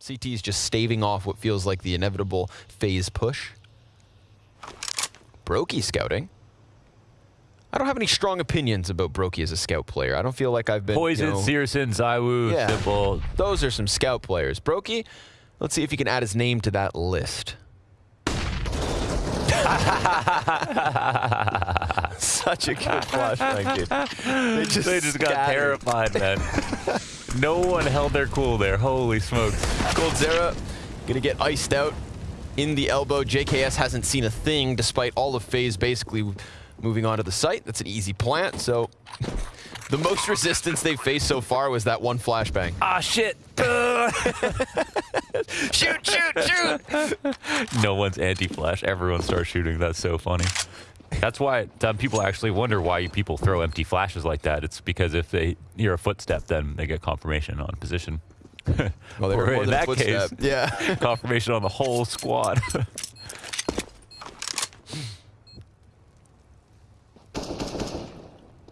CT's just staving off what feels like the inevitable phase push. broky scouting. I don't have any strong opinions about broky as a scout player. I don't feel like I've been. Poison, you know, Searson, Zywoo, Yeah. Simple. those are some scout players. broky, let's see if he can add his name to that list. Such a good flashbang, dude. They just, They just got terrified, man. no one held their cool there. Holy smokes. Coldzera gonna get iced out in the elbow. JKS hasn't seen a thing despite all of FaZe basically moving on to the site. That's an easy plant, so the most resistance they've faced so far was that one flashbang. Ah, shit. shoot, shoot, shoot! no one's anti-flash. Everyone starts shooting. That's so funny. That's why um, people actually wonder why people throw empty flashes like that. It's because if they hear a footstep, then they get confirmation on position. Well, they Or in that footstep. case, Yeah. confirmation on the whole squad.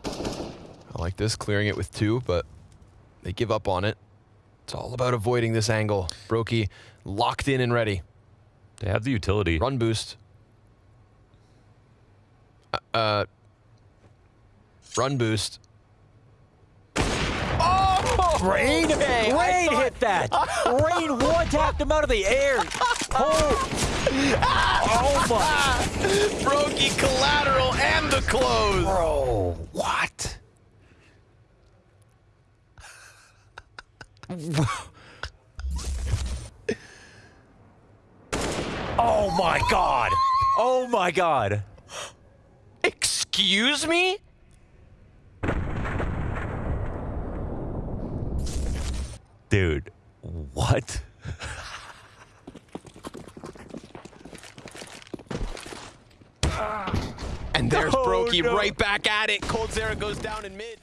I like this, clearing it with two, but they give up on it. It's all about avoiding this angle. broky locked in and ready. they have the utility. Run boost. Uh, uh, run boost. Oh! Rain, Okay, Rain thought- hit that. Rain one tapped him out of the air. Oh, oh my, broky collateral and the close. bro, what? oh my god. Oh my god. Excuse me? Dude, what? And there's No, broky no. right back at it. Coldzera goes down in mid.